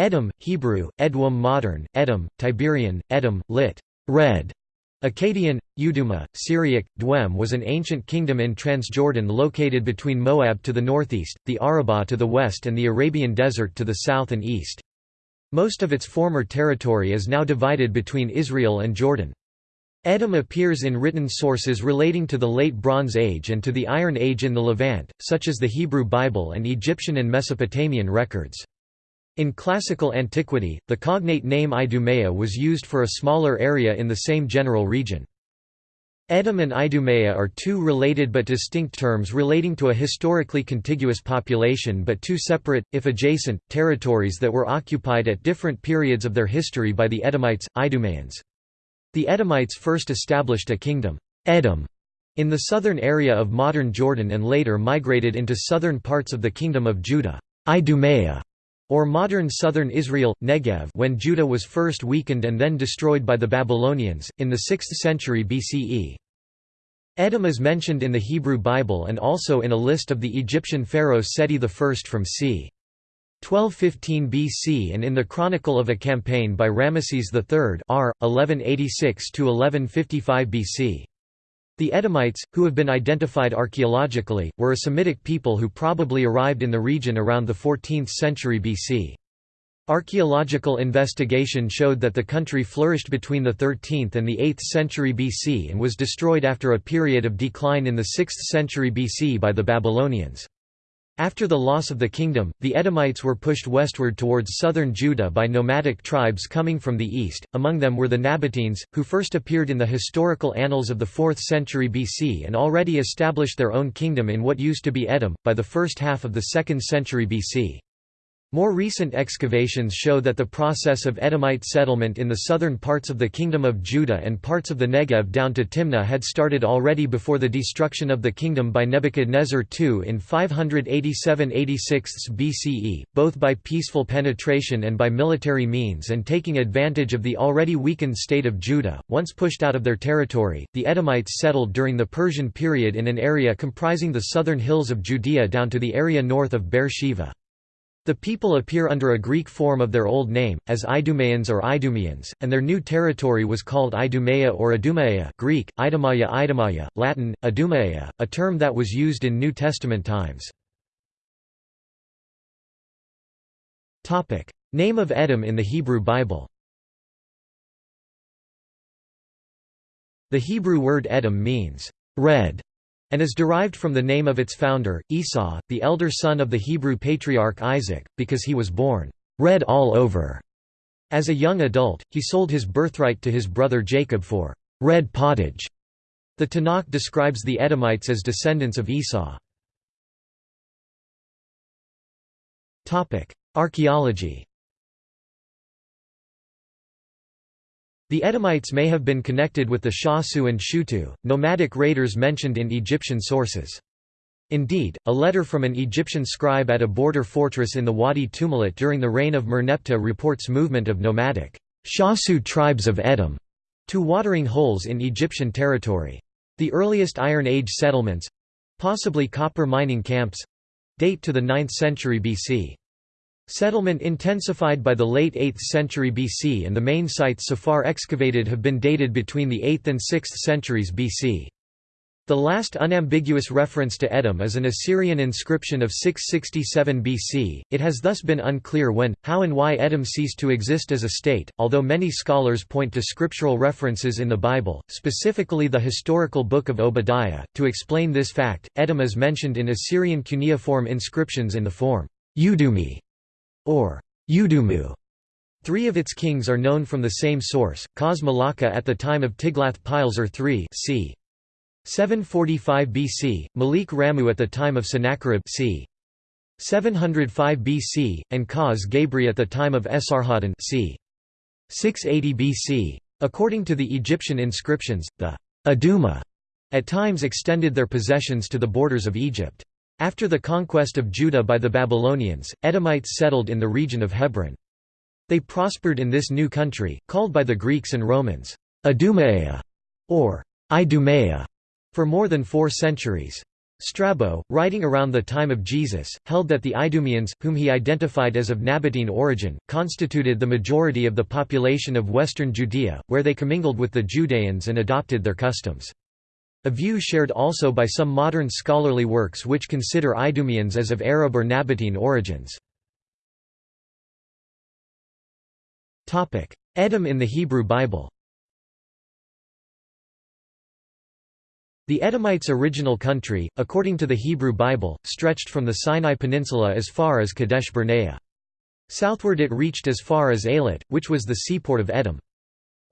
Edom, Hebrew, Edwum modern, Edom, Tiberian, Edom, lit. Red. Akkadian, Uduma, Syriac, Dwem was an ancient kingdom in Transjordan located between Moab to the northeast, the Arabah to the west and the Arabian Desert to the south and east. Most of its former territory is now divided between Israel and Jordan. Edom appears in written sources relating to the Late Bronze Age and to the Iron Age in the Levant, such as the Hebrew Bible and Egyptian and Mesopotamian records. In classical antiquity, the cognate name Idumea was used for a smaller area in the same general region. Edom and Idumea are two related but distinct terms relating to a historically contiguous population but two separate, if adjacent, territories that were occupied at different periods of their history by the Edomites, Idumeans. The Edomites first established a kingdom, Edom, in the southern area of modern Jordan and later migrated into southern parts of the Kingdom of Judah. Idumea or modern southern Israel, Negev when Judah was first weakened and then destroyed by the Babylonians, in the 6th century BCE. Edom is mentioned in the Hebrew Bible and also in a list of the Egyptian pharaoh Seti I from c. 1215 BC and in the Chronicle of a Campaign by Ramesses III r. 1186–1155 BC. The Edomites, who have been identified archaeologically, were a Semitic people who probably arrived in the region around the 14th century BC. Archaeological investigation showed that the country flourished between the 13th and the 8th century BC and was destroyed after a period of decline in the 6th century BC by the Babylonians. After the loss of the kingdom, the Edomites were pushed westward towards southern Judah by nomadic tribes coming from the east, among them were the Nabateans, who first appeared in the historical annals of the 4th century BC and already established their own kingdom in what used to be Edom, by the first half of the 2nd century BC. More recent excavations show that the process of Edomite settlement in the southern parts of the Kingdom of Judah and parts of the Negev down to Timnah had started already before the destruction of the kingdom by Nebuchadnezzar II in 587–86 BCE, both by peaceful penetration and by military means and taking advantage of the already weakened state of Judah. Once pushed out of their territory, the Edomites settled during the Persian period in an area comprising the southern hills of Judea down to the area north of Beer-sheva. The people appear under a Greek form of their old name, as Idumeans or Idumeans, and their new territory was called Idumea or Idumea Greek, Idumaya Idumaya, Latin, Idumea, a term that was used in New Testament times. Name of Edom in the Hebrew Bible. The Hebrew word Edom means, red, and is derived from the name of its founder, Esau, the elder son of the Hebrew patriarch Isaac, because he was born red all over. As a young adult, he sold his birthright to his brother Jacob for red pottage. The Tanakh describes the Edomites as descendants of Esau. Archaeology The Edomites may have been connected with the Shasu and Shutu, nomadic raiders mentioned in Egyptian sources. Indeed, a letter from an Egyptian scribe at a border fortress in the Wadi Tumilat during the reign of Merneptah reports movement of nomadic Shasu tribes of Edom to watering holes in Egyptian territory. The earliest Iron Age settlements—possibly copper mining camps—date to the 9th century BC. Settlement intensified by the late 8th century BC and the main sites so far excavated have been dated between the 8th and 6th centuries BC. The last unambiguous reference to Edom is an Assyrian inscription of 667 BC. It has thus been unclear when, how, and why Edom ceased to exist as a state, although many scholars point to scriptural references in the Bible, specifically the historical book of Obadiah. To explain this fact, Edom is mentioned in Assyrian cuneiform inscriptions in the form Udumi or Udumu. Three of its kings are known from the same source, Kaz Malacca at the time of Tiglath-Pileser III c. 745 BC, Malik Ramu at the time of Sennacherib c. 705 BC, and Kaz Gabri at the time of Esarhaddon c. 680 BC. According to the Egyptian inscriptions, the Aduma at times extended their possessions to the borders of Egypt. After the conquest of Judah by the Babylonians, Edomites settled in the region of Hebron. They prospered in this new country, called by the Greeks and Romans, Idumea, or Idumea, for more than four centuries. Strabo, writing around the time of Jesus, held that the Idumeans, whom he identified as of Nabatean origin, constituted the majority of the population of western Judea, where they commingled with the Judeans and adopted their customs. A view shared also by some modern scholarly works which consider Idumeans as of Arab or Nabatean origins. Edom in the Hebrew Bible The Edomites' original country, according to the Hebrew Bible, stretched from the Sinai Peninsula as far as Kadesh Barnea. Southward it reached as far as Eilat, which was the seaport of Edom.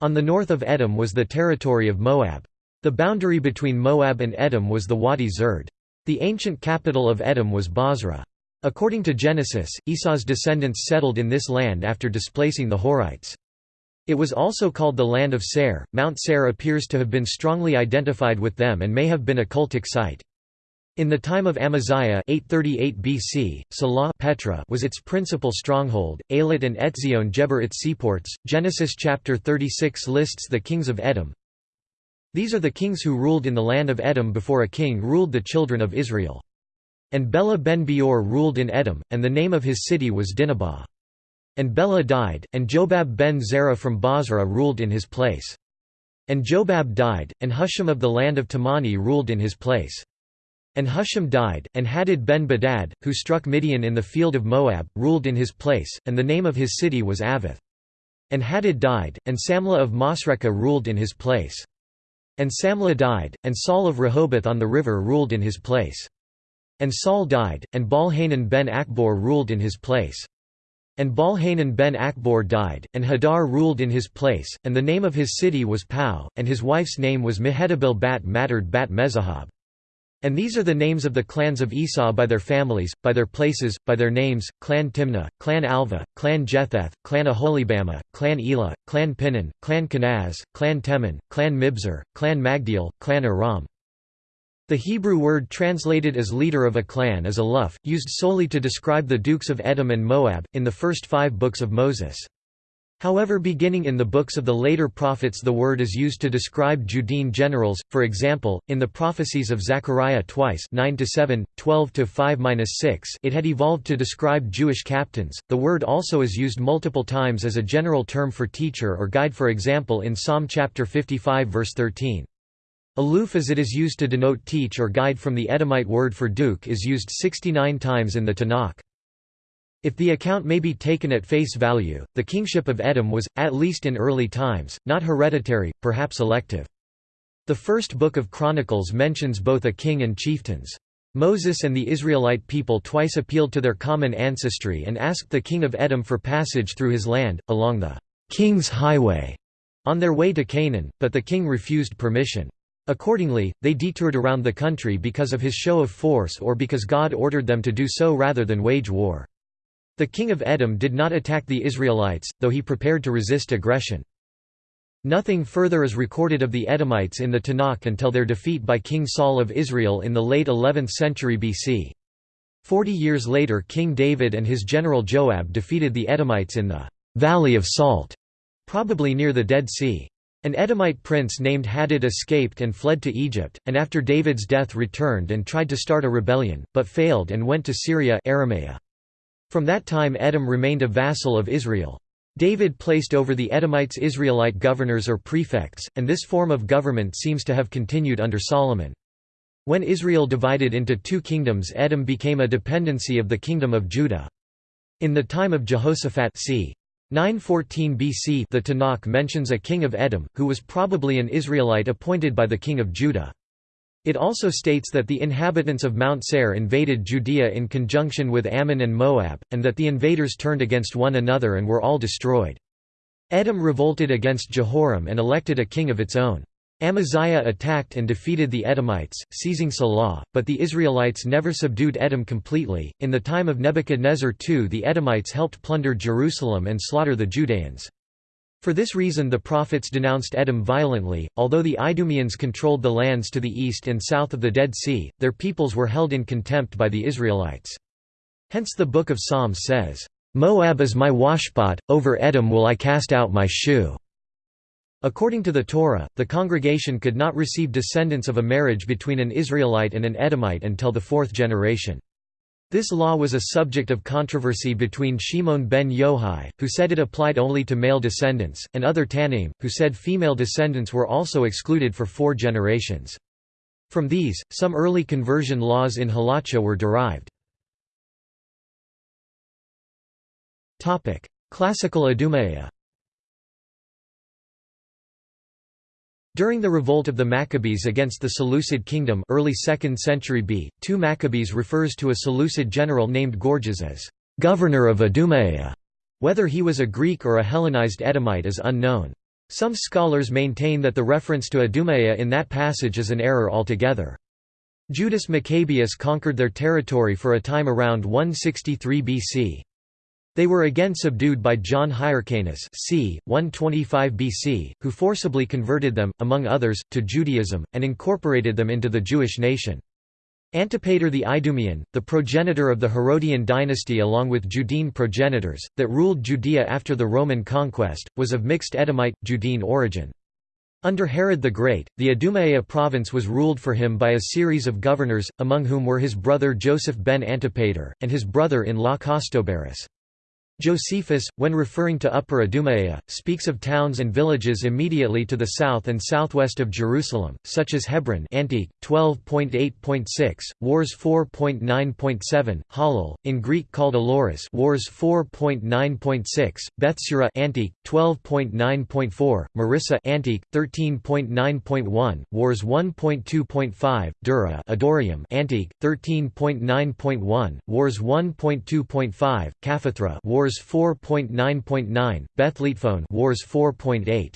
On the north of Edom was the territory of Moab. The boundary between Moab and Edom was the Wadi Zerd. The ancient capital of Edom was Bozrah. According to Genesis, Esau's descendants settled in this land after displacing the Horites. It was also called the land of Seir. Mount Seir appears to have been strongly identified with them and may have been a cultic site. In the time of Amaziah 838 BC, Salah Petra was its principal stronghold, Eilat and Etzion Geber its seaports. Genesis chapter 36 lists the kings of Edom. These are the kings who ruled in the land of Edom before a king ruled the children of Israel. And Bela ben Beor ruled in Edom, and the name of his city was Dinabah. And Bela died, and Jobab ben Zerah from Bozrah ruled in his place. And Jobab died, and Husham of the land of Temani ruled in his place. And Husham died, and Hadad ben Bedad, who struck Midian in the field of Moab, ruled in his place, and the name of his city was Avith. And Hadad died, and Samlah of Masrekah ruled in his place. And Samlah died, and Saul of Rehoboth on the river ruled in his place. And Saul died, and Baal-Hanan ben Achbor ruled in his place. And Baal-Hanan ben Achbor died, and Hadar ruled in his place, and the name of his city was Pau, and his wife's name was Mehetabel bat Matred bat Mezahab. And these are the names of the clans of Esau by their families, by their places, by their names, clan Timnah, clan Alva, clan Jetheth, clan Aholibama, clan Elah, clan Pinon, clan Kenaz, clan Teman, clan Mibzar, clan Magdiel, clan Aram. The Hebrew word translated as leader of a clan is Aluf, used solely to describe the dukes of Edom and Moab, in the first five books of Moses. However beginning in the books of the later prophets the word is used to describe Judean generals, for example, in the prophecies of Zechariah twice 9–7, 12–5–6 it had evolved to describe Jewish captains. The word also is used multiple times as a general term for teacher or guide for example in Psalm chapter 55 verse 13. Aluf as it is used to denote teach or guide from the Edomite word for duke is used 69 times in the Tanakh. If the account may be taken at face value, the kingship of Edom was, at least in early times, not hereditary, perhaps elective. The first book of Chronicles mentions both a king and chieftains. Moses and the Israelite people twice appealed to their common ancestry and asked the king of Edom for passage through his land, along the king's highway, on their way to Canaan, but the king refused permission. Accordingly, they detoured around the country because of his show of force or because God ordered them to do so rather than wage war. The king of Edom did not attack the Israelites, though he prepared to resist aggression. Nothing further is recorded of the Edomites in the Tanakh until their defeat by King Saul of Israel in the late 11th century BC. Forty years later King David and his general Joab defeated the Edomites in the «Valley of Salt», probably near the Dead Sea. An Edomite prince named Hadad escaped and fled to Egypt, and after David's death returned and tried to start a rebellion, but failed and went to Syria Aramea. From that time Edom remained a vassal of Israel. David placed over the Edomites Israelite governors or prefects, and this form of government seems to have continued under Solomon. When Israel divided into two kingdoms Edom became a dependency of the kingdom of Judah. In the time of Jehoshaphat c. 914 BC the Tanakh mentions a king of Edom, who was probably an Israelite appointed by the king of Judah. It also states that the inhabitants of Mount Seir invaded Judea in conjunction with Ammon and Moab, and that the invaders turned against one another and were all destroyed. Edom revolted against Jehoram and elected a king of its own. Amaziah attacked and defeated the Edomites, seizing Salah, but the Israelites never subdued Edom completely. In the time of Nebuchadnezzar II, the Edomites helped plunder Jerusalem and slaughter the Judeans. For this reason the prophets denounced Edom violently. Although the Idumeans controlled the lands to the east and south of the Dead Sea, their peoples were held in contempt by the Israelites. Hence the Book of Psalms says, Moab is my washpot, over Edom will I cast out my shoe. According to the Torah, the congregation could not receive descendants of a marriage between an Israelite and an Edomite until the fourth generation. This law was a subject of controversy between Shimon ben Yohai, who said it applied only to male descendants, and other Tannaim, who said female descendants were also excluded for four generations. From these, some early conversion laws in Halacha were derived. Classical Idumea During the revolt of the Maccabees against the Seleucid kingdom early 2nd century B, 2 Maccabees refers to a Seleucid general named Gorgias as «governor of Idumea». Whether he was a Greek or a Hellenized Edomite is unknown. Some scholars maintain that the reference to Idumea in that passage is an error altogether. Judas Maccabeus conquered their territory for a time around 163 BC. They were again subdued by John Hyrcanus c. 125 BC, who forcibly converted them, among others, to Judaism, and incorporated them into the Jewish nation. Antipater the Idumean, the progenitor of the Herodian dynasty along with Judean progenitors, that ruled Judea after the Roman conquest, was of mixed Edomite, Judean origin. Under Herod the Great, the Idumea province was ruled for him by a series of governors, among whom were his brother Joseph ben Antipater, and his brother-in-law Costobarus. Josephus, when referring to Upper Idumea, speaks of towns and villages immediately to the south and southwest of Jerusalem, such as Hebron Antique, 12.8.6, Wars 4.9.7, Halal, in Greek called Aloris Wars 4.9.6, Bethsura Antique, 12.9.4, Marissa Antique, 13.9.1, Wars 1.2.5, Dura Adorium Antique, 13.9.1, Wars 1.2.5, Kaphathra Wars Wars 4.9.9, Bethletephon Wars 4.8.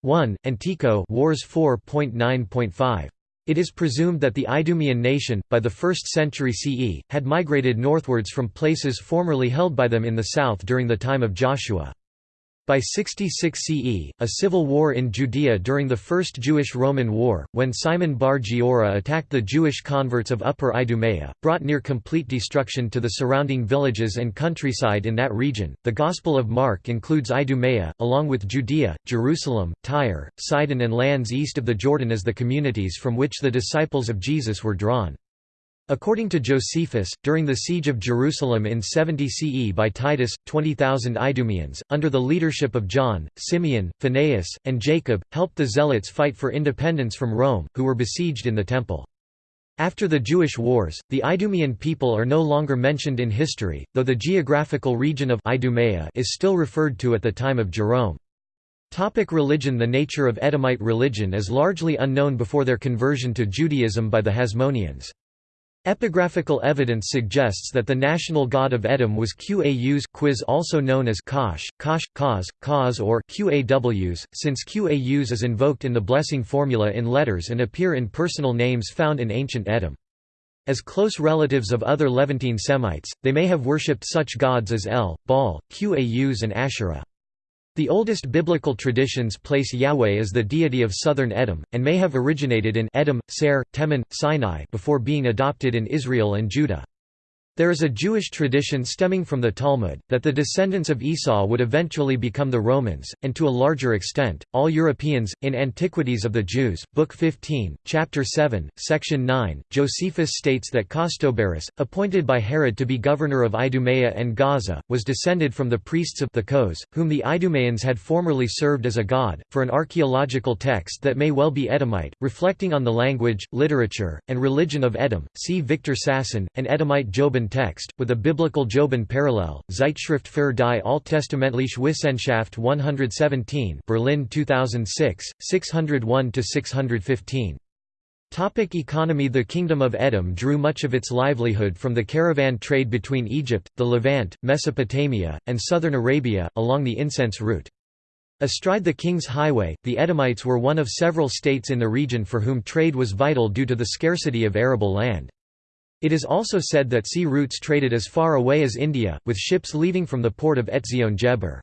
1, Antico Wars 4.9.5. It is presumed that the Idumean nation, by the 1st century CE, had migrated northwards from places formerly held by them in the south during the time of Joshua. By 66 CE, a civil war in Judea during the First Jewish-Roman War, when Simon bar Giora attacked the Jewish converts of Upper Idumea, brought near complete destruction to the surrounding villages and countryside in that region. The Gospel of Mark includes Idumea, along with Judea, Jerusalem, Tyre, Sidon and lands east of the Jordan as the communities from which the disciples of Jesus were drawn. According to Josephus, during the siege of Jerusalem in 70 CE by Titus, 20,000 Idumeans, under the leadership of John, Simeon, Phaneas, and Jacob, helped the Zealots fight for independence from Rome, who were besieged in the Temple. After the Jewish wars, the Idumean people are no longer mentioned in history, though the geographical region of Idumea is still referred to at the time of Jerome. Topic religion The nature of Edomite religion is largely unknown before their conversion to Judaism by the Hasmoneans. Epigraphical evidence suggests that the national god of Edom was Qaus quiz also known as Kosh, Kosh, Kaz, Kaz or Qaws, since Qaus is invoked in the blessing formula in letters and appear in personal names found in ancient Edom. As close relatives of other Levantine Semites, they may have worshipped such gods as El, Baal, Qaus and Asherah. The oldest biblical traditions place Yahweh as the deity of southern Edom, and may have originated in Edom, Ser, Teman, Sinai before being adopted in Israel and Judah. There is a Jewish tradition stemming from the Talmud, that the descendants of Esau would eventually become the Romans, and to a larger extent, all Europeans. In Antiquities of the Jews, Book 15, Chapter 7, Section 9, Josephus states that Costobarus, appointed by Herod to be governor of Idumea and Gaza, was descended from the priests of the Kos, whom the Idumeans had formerly served as a god. For an archaeological text that may well be Edomite, reflecting on the language, literature, and religion of Edom, see Victor Sasson, and Edomite Joban text, with a biblical Joban parallel, Zeitschrift für die Alttestamentliche Wissenschaft 117 Berlin 2006, 601–615. Topic economy The Kingdom of Edom drew much of its livelihood from the caravan trade between Egypt, the Levant, Mesopotamia, and southern Arabia, along the incense route. Astride the King's Highway, the Edomites were one of several states in the region for whom trade was vital due to the scarcity of arable land. It is also said that sea routes traded as far away as India, with ships leaving from the port of Etzion Geber.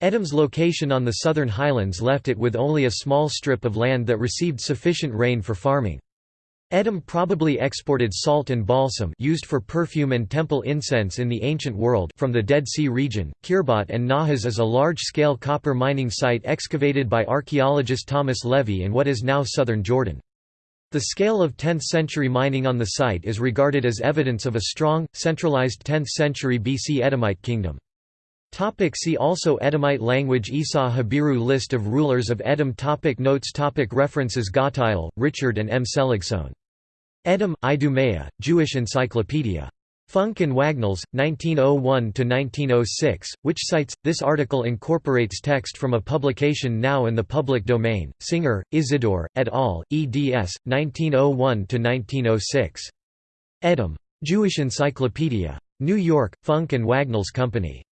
Edom's location on the southern highlands left it with only a small strip of land that received sufficient rain for farming. Edom probably exported salt and balsam used for perfume and temple incense in the ancient world from the Dead Sea region. Khirbat en-Nahas is a large-scale copper mining site excavated by archaeologist Thomas Levy in what is now southern Jordan. The scale of 10th-century mining on the site is regarded as evidence of a strong, centralized 10th-century BC Edomite kingdom. Topic see also Edomite language Esau Habiru List of rulers of Edom topic Notes topic References Gottheil, Richard and M. Seligsohn. Edom, Idumea, Jewish Encyclopedia. Funk and Wagnalls, 1901–1906, which cites, this article incorporates text from a publication now in the public domain, Singer, Isidore, et al., eds. 1901–1906. Edom. Jewish Encyclopedia. New York, Funk and Wagnalls Company.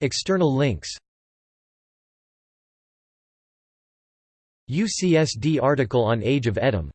External links UCSD article on Age of Edom